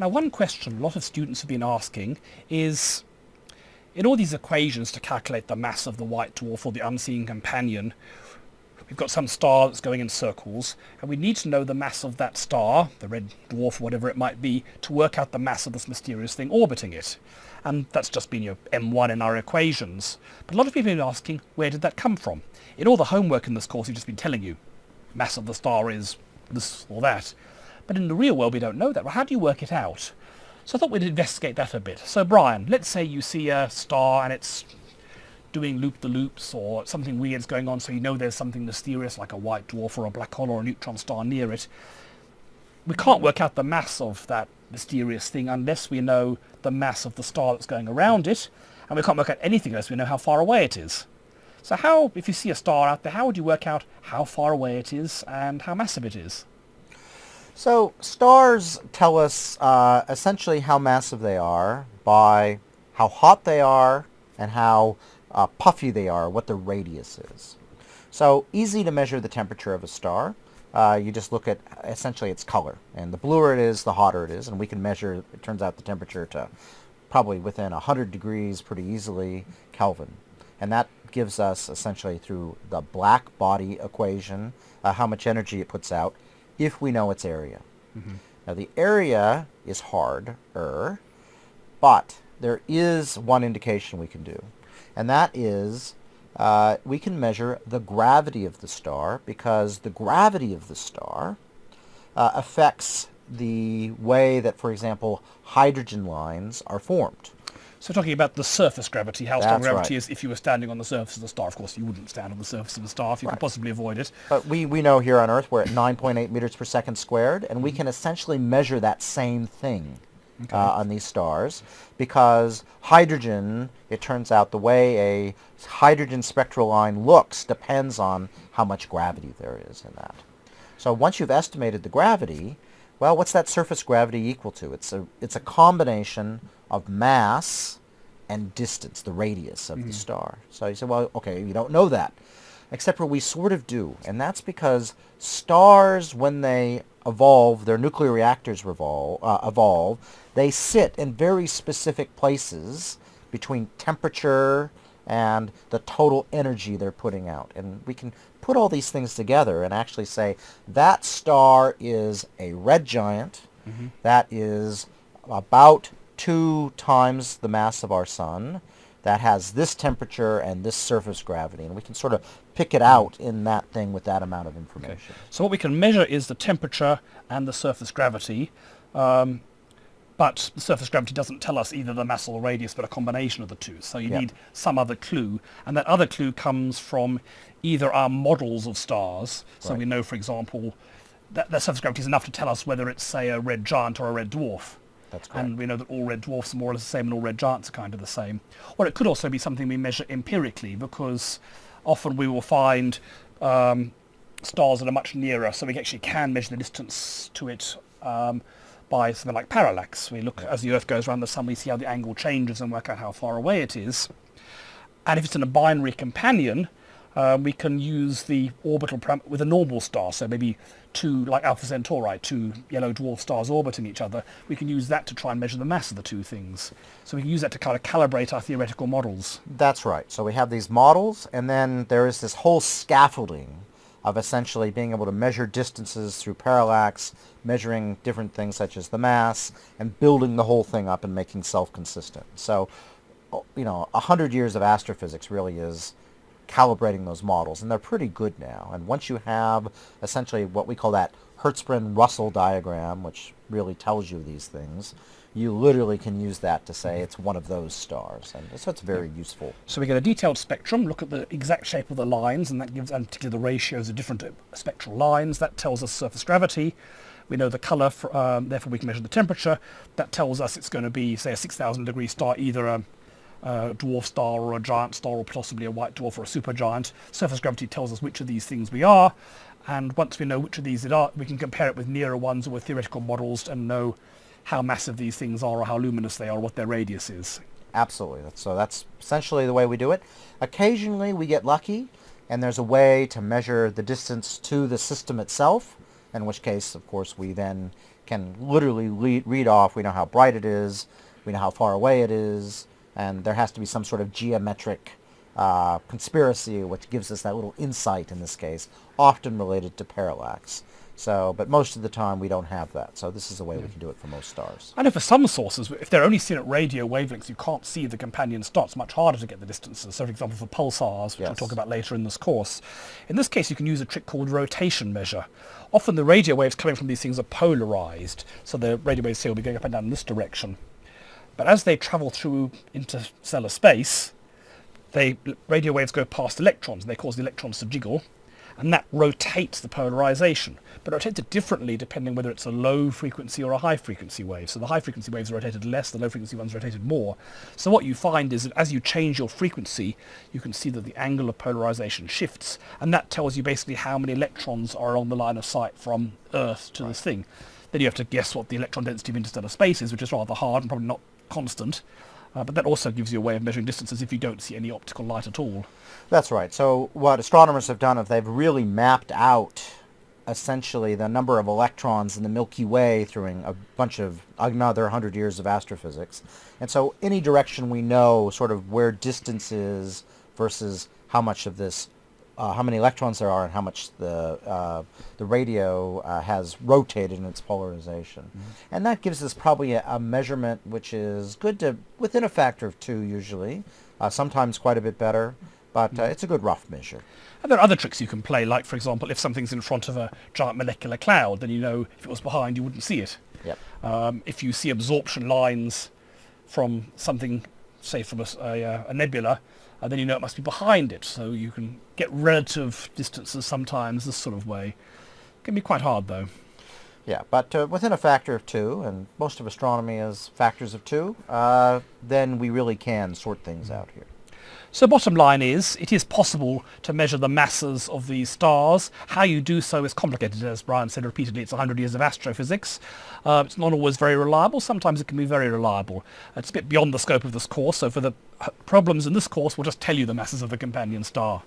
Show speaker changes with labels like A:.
A: Now one question a lot of students have been asking is, in all these equations to calculate the mass of the white dwarf or the unseen companion, we've got some star that's going in circles, and we need to know the mass of that star, the red dwarf or whatever it might be, to work out the mass of this mysterious thing orbiting it. And that's just been your M1 in our equations. But a lot of people have been asking, where did that come from? In all the homework in this course, we've just been telling you, mass of the star is this or that. But in the real world, we don't know that. Well, how do you work it out? So I thought we'd investigate that a bit. So Brian, let's say you see a star and it's doing loop-the-loops or something weird's going on, so you know there's something mysterious like a white dwarf or a black hole or a neutron star near it. We can't work out the mass of that mysterious thing unless we know the mass of the star that's going around it, and we can't work out anything unless we know how far away it is. So how, if you see a star out there, how would you work out how far away it is and how massive it is?
B: So stars tell us uh, essentially how massive they are by how hot they are and how uh, puffy they are, what the radius is. So easy to measure the temperature of a star. Uh, you just look at essentially its color. And the bluer it is, the hotter it is. And we can measure, it turns out, the temperature to probably within 100 degrees pretty easily Kelvin. And that gives us essentially through the black body equation uh, how much energy it puts out if we know its area. Mm-hmm. Now the area is harder, but there is one indication we can do, and that is uh, we can measure the gravity of the star because the gravity of the star uh, affects the way that, for example, hydrogen lines are formed.
A: So talking about the surface gravity, how strong
B: That's
A: gravity
B: right.
A: is if you were standing on the surface of the star. Of course, you wouldn't stand on the surface of the star if you
B: Right.
A: could possibly avoid it.
B: But we, we know here on Earth we're at 9.8 meters per second squared, and we can essentially measure that same thing uh, on these stars because hydrogen, it turns out the way a hydrogen spectral line looks depends on how much gravity there is in that. So once you've estimated the gravity, well, what's that surface gravity equal to? It's a, it's a combination of mass and distance, the radius of the star. So you say, well, okay, you don't know that. Except for we sort of do. And that's because stars, when they evolve, their nuclear reactors revolve, uh, evolve, they sit in very specific places between temperature and the total energy they're putting out. And we can put all these things together and actually say that star is a red giant that is about two times the mass of our sun that has this temperature and this surface gravity. And we can sort of pick it out in that thing with that amount of information.
A: So what we can measure is the temperature and the surface gravity. Um, but the surface gravity doesn't tell us either the mass or the radius, but a combination of the two. So you
B: Yeah.
A: need some other clue, and that other clue comes from either our models of stars. So we know, for example, that the surface gravity is enough to tell us whether it's, say, a red giant or a red dwarf.
B: That's correct.
A: And we know that all red dwarfs are more or less the same and all red giants are kind of the same. Or it could also be something we measure empirically because often we will find um, stars that are much nearer, so we actually can measure the distance to it um, by something like parallax. We look as the Earth goes around the sun, we see how the angle changes and work out how far away it is. And if it's in a binary companion, uh, we can use the orbital parameter with a normal star, so maybe two, like Alpha Centauri, two yellow dwarf stars orbiting each other. We can use that to try and measure the mass of the two things. So we can use that to kind of calibrate our theoretical models.
B: That's right. So we have these models, and then there is this whole scaffolding of essentially being able to measure distances through parallax, measuring different things such as the mass, and building the whole thing up and making self-consistent. So, you know, a hundred years of astrophysics really is calibrating those models, and they're pretty good now. And once you have essentially what we call that Hertzsprung-Russell diagram, which really tells you these things, you literally can use that to say it's one of those stars, and so it's very useful.
A: So we get a detailed spectrum, look at the exact shape of the lines, and that gives, and particularly the ratios of different uh, spectral lines. That tells us surface gravity. We know the colour, for, um, therefore we can measure the temperature. That tells us it's going to be, say, a 6,000 degree star, either a, a dwarf star or a giant star, or possibly a white dwarf or a supergiant. Surface gravity tells us which of these things we are, and once we know which of these it are, we can compare it with nearer ones or with theoretical models and know how massive these things are or how luminous they are what their radius is.
B: Absolutely. So that's essentially the way we do it. Occasionally we get lucky and there's a way to measure the distance to the system itself, in which case, of course, we then can literally read off. We know how bright it is. We know how far away it is. And there has to be some sort of geometric uh, conspiracy which gives us that little insight in this case, often related to parallax. So, but most of the time we don't have that. So this is the way we can do it for most stars.
A: I know for some sources, if they're only seen at radio wavelengths, you can't see the companion star. It's much harder to get the distances. So for example, for pulsars, which
B: Yes.
A: we'll talk about later in this course. In this case, you can use a trick called rotation measure. Often the radio waves coming from these things are polarized. So the radio waves here will be going up and down in this direction. But as they travel through interstellar space, they radio waves go past electrons and they cause the electrons to jiggle and that rotates the polarization but it rotates it differently depending whether it's a low frequency or a high frequency wave. So the high frequency waves are rotated less the low frequency ones are rotated more. So what you find is that as you change your frequency you can see that the angle of polarization shifts and that tells you basically how many electrons are on the line of sight from earth to this thing. Then you have to guess what the electron density of interstellar space is which is rather hard and probably not constant uh, but that also gives you a way of measuring distances if you don't see any optical light at all.
B: That's right. So what astronomers have done is they've really mapped out essentially the number of electrons in the Milky Way through a bunch of another 100 years of astrophysics. And so any direction we know sort of where distance is versus how much of this uh, how many electrons there are and how much the uh, the radio uh, has rotated in its polarization, and that gives us probably a, a measurement which is good to within a factor of two usually, uh, sometimes quite a bit better, but uh, it's a good rough measure.
A: And there are other tricks you can play, like for example, if something's in front of a giant molecular cloud, then you know if it was behind, you wouldn't see it.
B: Yep.
A: Um, if you see absorption lines from something, say from a, a, uh, a nebula, uh, then you know it must be behind it. So you can get relative distances sometimes this sort of way. It Can be quite hard though.
B: Yeah, but uh, within a factor of two, and most of astronomy is factors of two, uh, then we really can sort things out here.
A: So bottom line is, it is possible to measure the masses of these stars. How you do so is complicated, as Brian said repeatedly. It's 100 years of astrophysics. Uh, it's not always very reliable. Sometimes it can be very reliable. It's a bit beyond the scope of this course, so for the problems in this course, we'll just tell you the masses of the companion star.